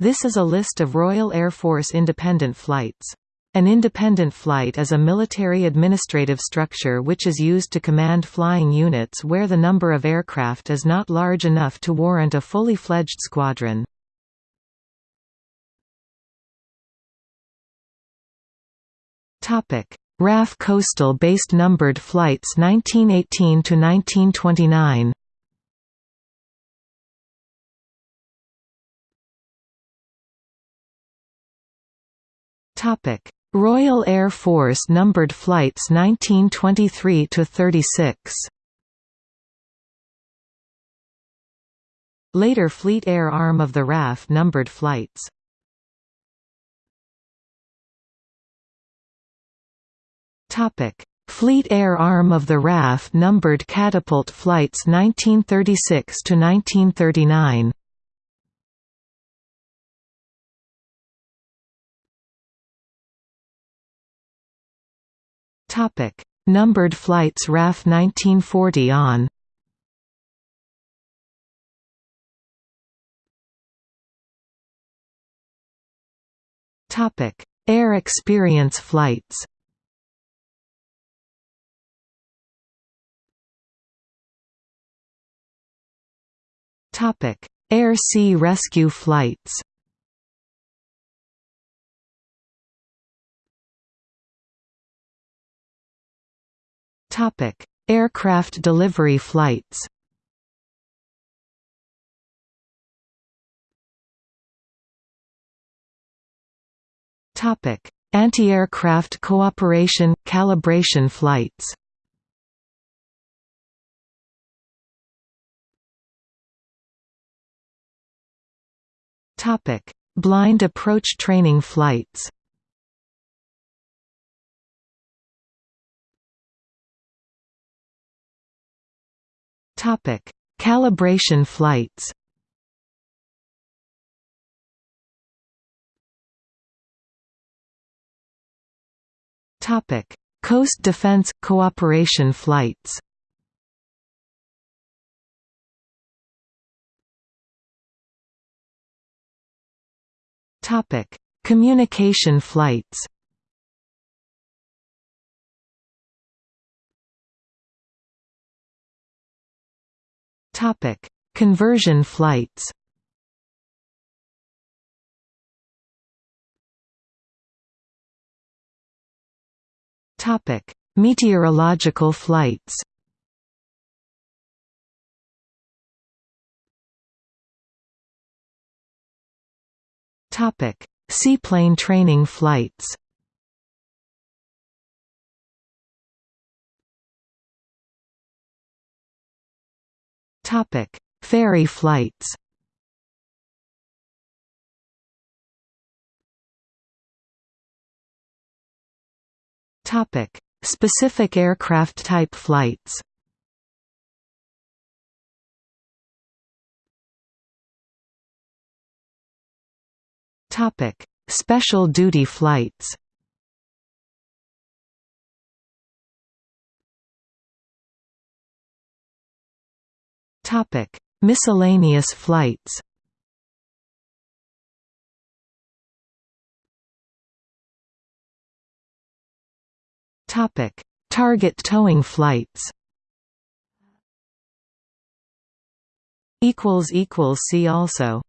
This is a list of Royal Air Force independent flights. An independent flight is a military administrative structure which is used to command flying units where the number of aircraft is not large enough to warrant a fully fledged squadron. RAF Coastal based numbered flights 1918 Topic: Royal Air Force numbered flights 1923 to 36. Later Fleet Air arm of the RAF numbered flights. Topic: Fleet Air arm of the RAF numbered catapult flights 1936 to 1939. Topic: Numbered flights RAF 1940 on. Topic: Air experience flights. Topic: Air Sea rescue flights. Topic: Aircraft delivery flights. Topic: Anti-aircraft cooperation calibration flights. Topic: Blind approach training flights. Topic: Calibration flights. Topic: Coast Defense Cooperation flights. Topic: Communication flights. Topic: Conversion flights. Topic: Meteorological flights. Topic: Seaplane training flights. Topic: Ferry flights. Topic: Specific aircraft type flights. Topic: Special duty flights. Topic: Miscellaneous flights. Topic: Target towing flights. Equals equals see also.